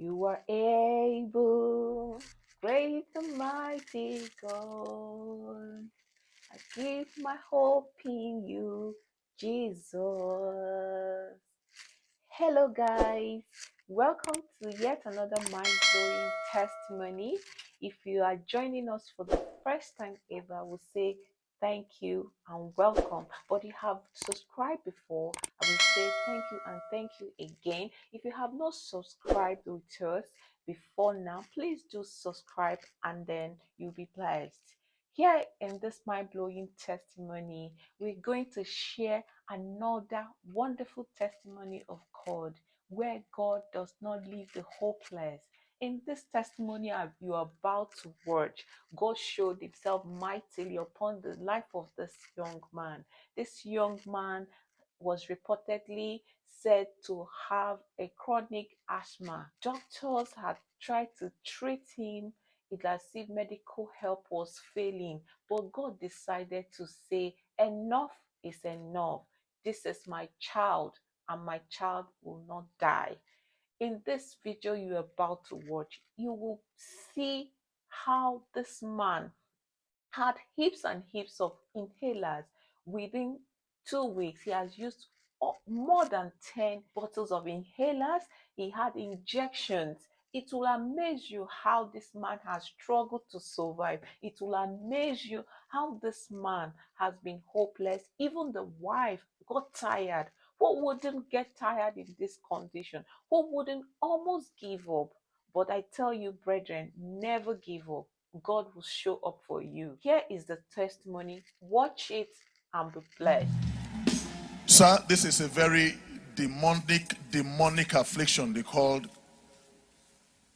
You are able, great and mighty God. I give my hope in you, Jesus. Hello, guys. Welcome to yet another mind blowing testimony. If you are joining us for the first time ever, we'll say thank you and welcome. But you have subscribed before, I will say thank you and thank you again. If you have not subscribed with us before now, please do subscribe and then you'll be blessed. Here in this mind blowing testimony, we're going to share another wonderful testimony of God where God does not leave the hopeless. In this testimony you are about to watch, God showed himself mightily upon the life of this young man. This young man was reportedly said to have a chronic asthma. Doctors had tried to treat him it as if medical help was failing. But God decided to say, Enough is enough. This is my child, and my child will not die. In this video you're about to watch, you will see how this man had heaps and heaps of inhalers within two weeks. He has used more than 10 bottles of inhalers. He had injections. It will amaze you how this man has struggled to survive. It will amaze you how this man has been hopeless. Even the wife got tired. Who wouldn't get tired in this condition? Who wouldn't almost give up? But I tell you, brethren, never give up. God will show up for you. Here is the testimony. Watch it and be blessed. Sir, this is a very demonic, demonic affliction they called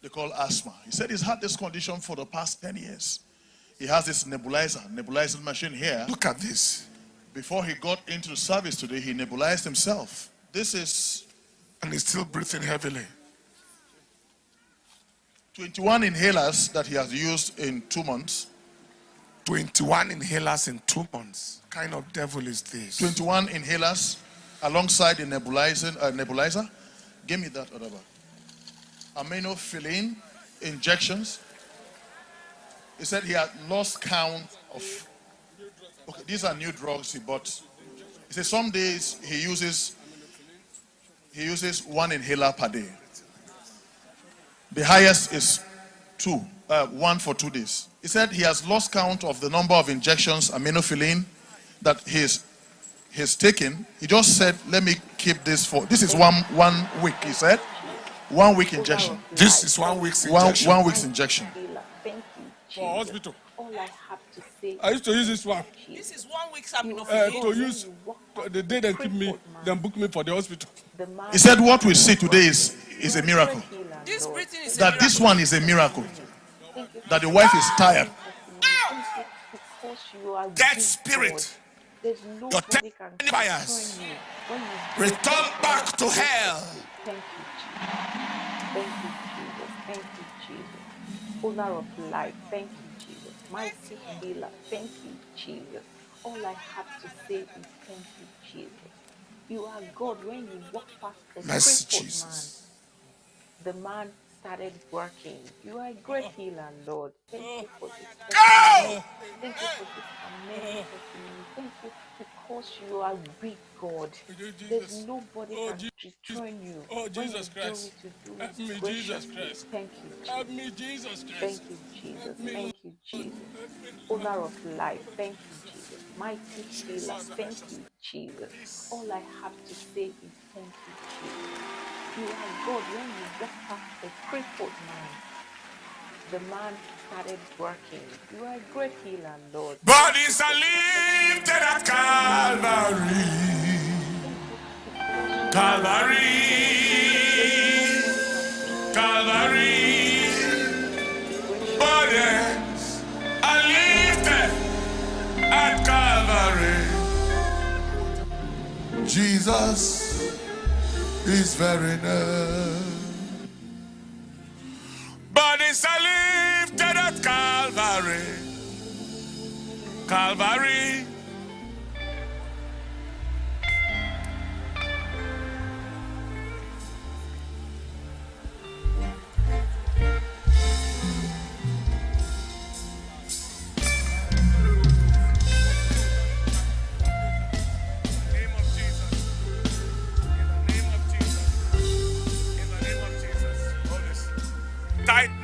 they call asthma. He said he's had this condition for the past 10 years. He has this nebulizer, nebulizing machine here. Look at this. Before he got into the service today, he nebulized himself. This is... And he's still breathing heavily. 21 inhalers that he has used in two months. 21 inhalers in two months. What kind of devil is this? 21 inhalers alongside the nebulizer. Uh, nebulizer. Give me that other aminophylline injections. He said he had lost count of. Okay, these are new drugs he bought. He said some days he uses he uses one inhaler per day. The highest is two, uh, one for two days. He said he has lost count of the number of injections, aminophylline, that he's he's taken. He just said, "Let me keep this for this is one one week." He said, "One week injection." This is one week's injection. One one week's injection. Thank you. For hospital. All I have to say. I used to use this one. This is one week's aminophylline. Uh, to use the day they keep me, then book me for the hospital. He said, "What we see today is is a miracle." This breathing is that this one is a miracle. That the wife is tired. That spirit, your ten fires, return back to hell. Thank you, Jesus. Thank you, Jesus. Thank you, Jesus. Owner of life, thank you, Jesus. Mighty healer, thank you, Jesus. All I have to say is thank you, Jesus. You are God when you walk past the crippled man the man started working. You are a great oh. healer, Lord. Thank you for this. Oh. Go! Thank you for this amazing oh. testimony. Thank you because you are big God. There's nobody Oh, can dethrone you. Oh, Jesus Christ. Do you do Help me. Jesus Christ. Thank you, Help Jesus. me, Jesus Christ. Thank you, Jesus. Thank you, Jesus. Owner of life, thank you, Jesus. Mighty healer, thank you, Jesus. All I have to say is thank you, Jesus. You are God when you walk past a crippled man. The man started working. You are a great healer, Lord. Bodies are lifted at Calvary. Calvary. Calvary. Bodies are lifted at Calvary. Jesus is very near. Bodies are lifted at Calvary. Calvary.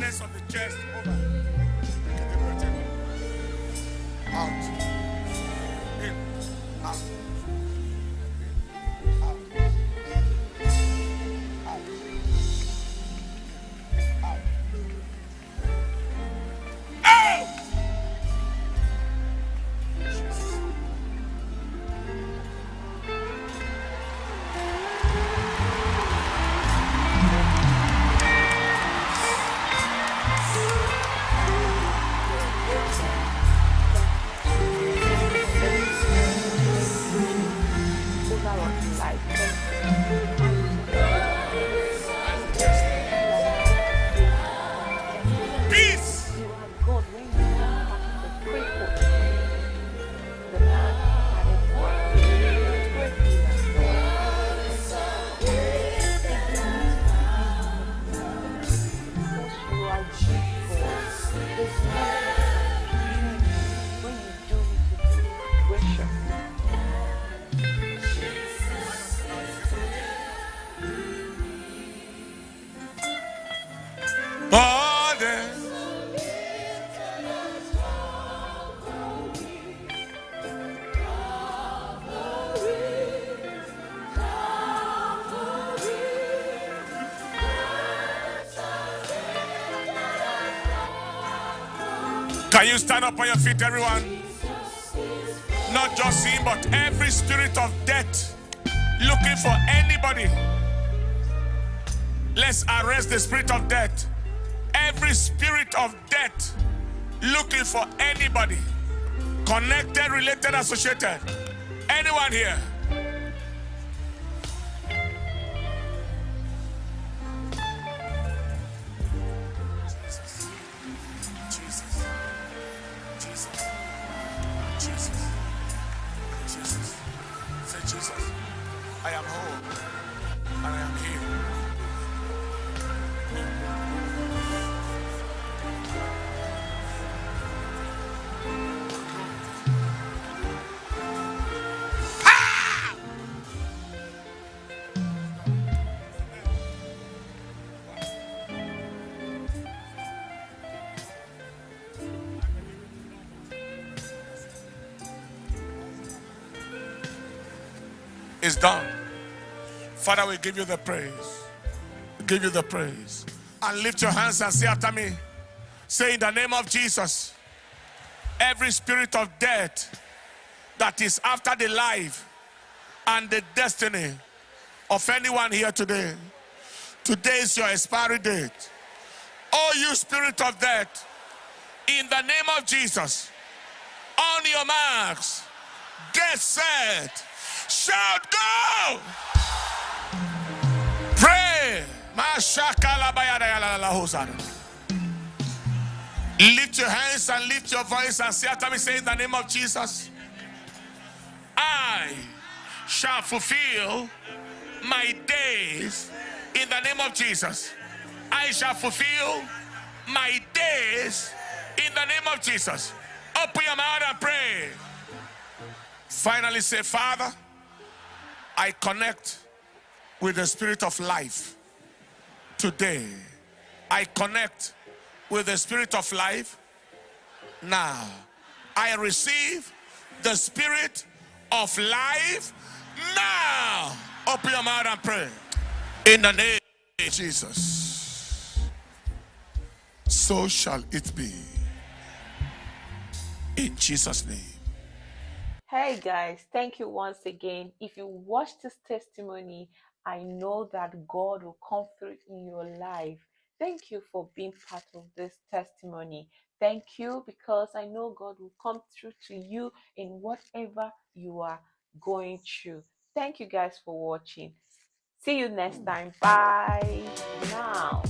Tightness of the chest. Over. Can you stand up on your feet, everyone? Not just him, but every spirit of death looking for anybody. Let's arrest the spirit of death. Every spirit of death looking for anybody. Connected, related, associated. Anyone here? Jesus. Jesus. Say, Jesus, I am is done. Father, we give you the praise. give you the praise. And lift your hands and say after me. Say in the name of Jesus, every spirit of death that is after the life and the destiny of anyone here today. Today is your expiry date. Oh, you spirit of death, in the name of Jesus, on your marks, get set Shout go! Pray. Lift your hands and lift your voice and say after me, say in the name of Jesus, I shall fulfill my days in the name of Jesus. I shall fulfill my days in the name of Jesus. Open your mouth and pray. Finally, say, Father. I connect with the spirit of life today. I connect with the spirit of life now. I receive the spirit of life now. Open your mouth and pray. In the name of Jesus. So shall it be. In Jesus' name. Hey guys, thank you once again. If you watch this testimony, I know that God will come through in your life. Thank you for being part of this testimony. Thank you because I know God will come through to you in whatever you are going through. Thank you guys for watching. See you next hmm. time. Bye now.